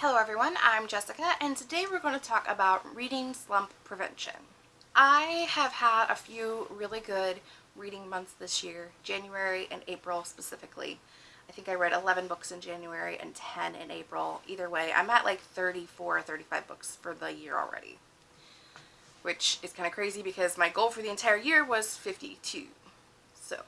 Hello everyone, I'm Jessica and today we're going to talk about reading slump prevention. I have had a few really good reading months this year, January and April specifically. I think I read 11 books in January and 10 in April. Either way, I'm at like 34 or 35 books for the year already. Which is kind of crazy because my goal for the entire year was 52. So,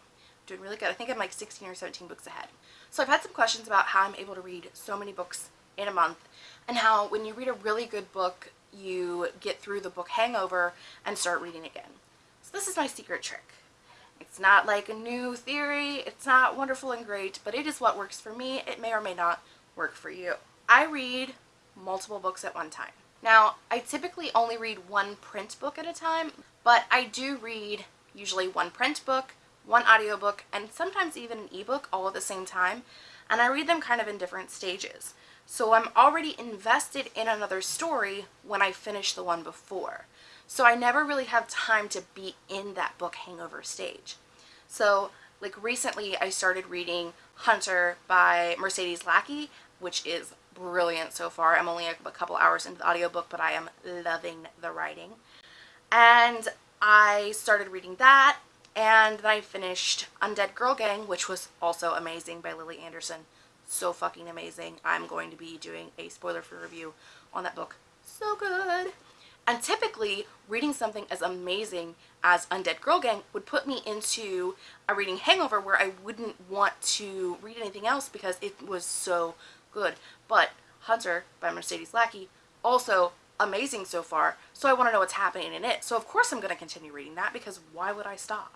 doing really good. I think I'm like 16 or 17 books ahead. So I've had some questions about how I'm able to read so many books in a month and how when you read a really good book you get through the book hangover and start reading again. So this is my secret trick. It's not like a new theory, it's not wonderful and great, but it is what works for me. It may or may not work for you. I read multiple books at one time. Now, I typically only read one print book at a time, but I do read usually one print book, one audiobook, and sometimes even an ebook all at the same time, and I read them kind of in different stages. So I'm already invested in another story when I finish the one before. So I never really have time to be in that book hangover stage. So like recently I started reading Hunter by Mercedes Lackey, which is brilliant so far. I'm only a, a couple hours into the audiobook, but I am loving the writing. And I started reading that and then I finished Undead Girl Gang, which was also amazing by Lily Anderson so fucking amazing. I'm going to be doing a spoiler-free review on that book. So good. And typically, reading something as amazing as Undead Girl Gang would put me into a reading hangover where I wouldn't want to read anything else because it was so good. But Hunter by Mercedes Lackey, also amazing so far, so I want to know what's happening in it. So of course I'm going to continue reading that because why would I stop?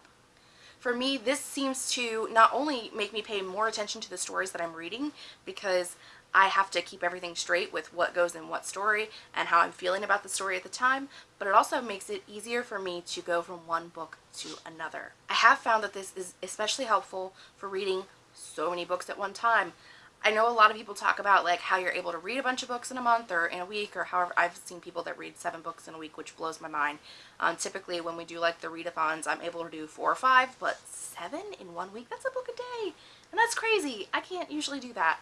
For me, this seems to not only make me pay more attention to the stories that I'm reading because I have to keep everything straight with what goes in what story and how I'm feeling about the story at the time, but it also makes it easier for me to go from one book to another. I have found that this is especially helpful for reading so many books at one time. I know a lot of people talk about like how you're able to read a bunch of books in a month or in a week or however I've seen people that read seven books in a week which blows my mind. Um, typically when we do like the readathons I'm able to do four or five but seven in one week that's a book a day and that's crazy. I can't usually do that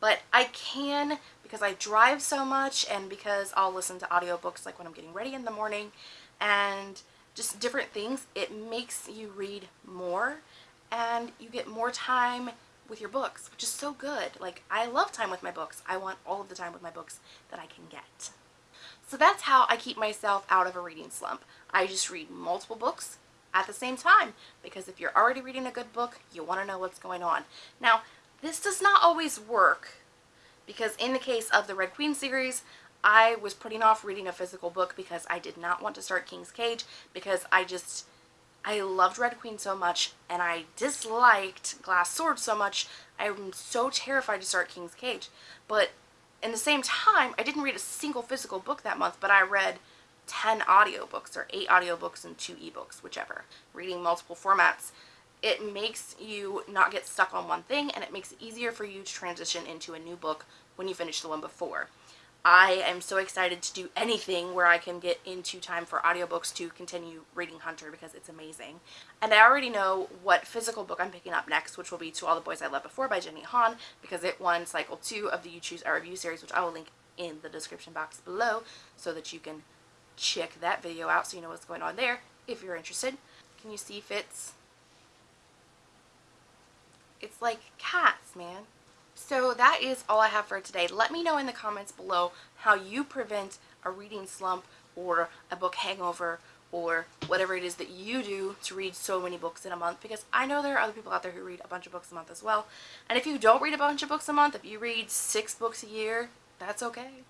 but I can because I drive so much and because I'll listen to audiobooks like when I'm getting ready in the morning and just different things it makes you read more and you get more time with your books, which is so good. Like, I love time with my books. I want all of the time with my books that I can get. So that's how I keep myself out of a reading slump. I just read multiple books at the same time because if you're already reading a good book, you want to know what's going on. Now, this does not always work because in the case of the Red Queen series, I was putting off reading a physical book because I did not want to start King's Cage because I just I loved Red Queen so much and I disliked Glass Sword so much. I'm so terrified to start King's Cage. But in the same time, I didn't read a single physical book that month, but I read 10 audiobooks or 8 audiobooks and 2 ebooks, whichever. Reading multiple formats. It makes you not get stuck on one thing and it makes it easier for you to transition into a new book when you finish the one before. I am so excited to do anything where I can get into time for audiobooks to continue reading Hunter because it's amazing. And I already know what physical book I'm picking up next, which will be To All the Boys I Loved Before by Jenny Han because it won cycle 2 of the You Choose Our Review series, which I will link in the description box below so that you can check that video out so you know what's going on there if you're interested. Can you see Fitz? It's like cats, man. So that is all I have for today. Let me know in the comments below how you prevent a reading slump or a book hangover or whatever it is that you do to read so many books in a month because I know there are other people out there who read a bunch of books a month as well. And if you don't read a bunch of books a month, if you read six books a year, that's okay.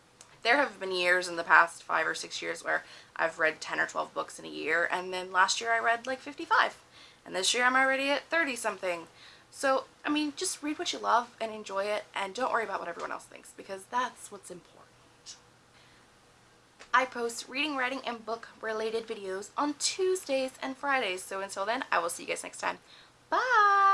There have been years in the past five or six years where I've read 10 or 12 books in a year and then last year I read like 55 and this year I'm already at 30 something. So, I mean, just read what you love and enjoy it and don't worry about what everyone else thinks because that's what's important. I post reading, writing, and book related videos on Tuesdays and Fridays. So until then, I will see you guys next time. Bye!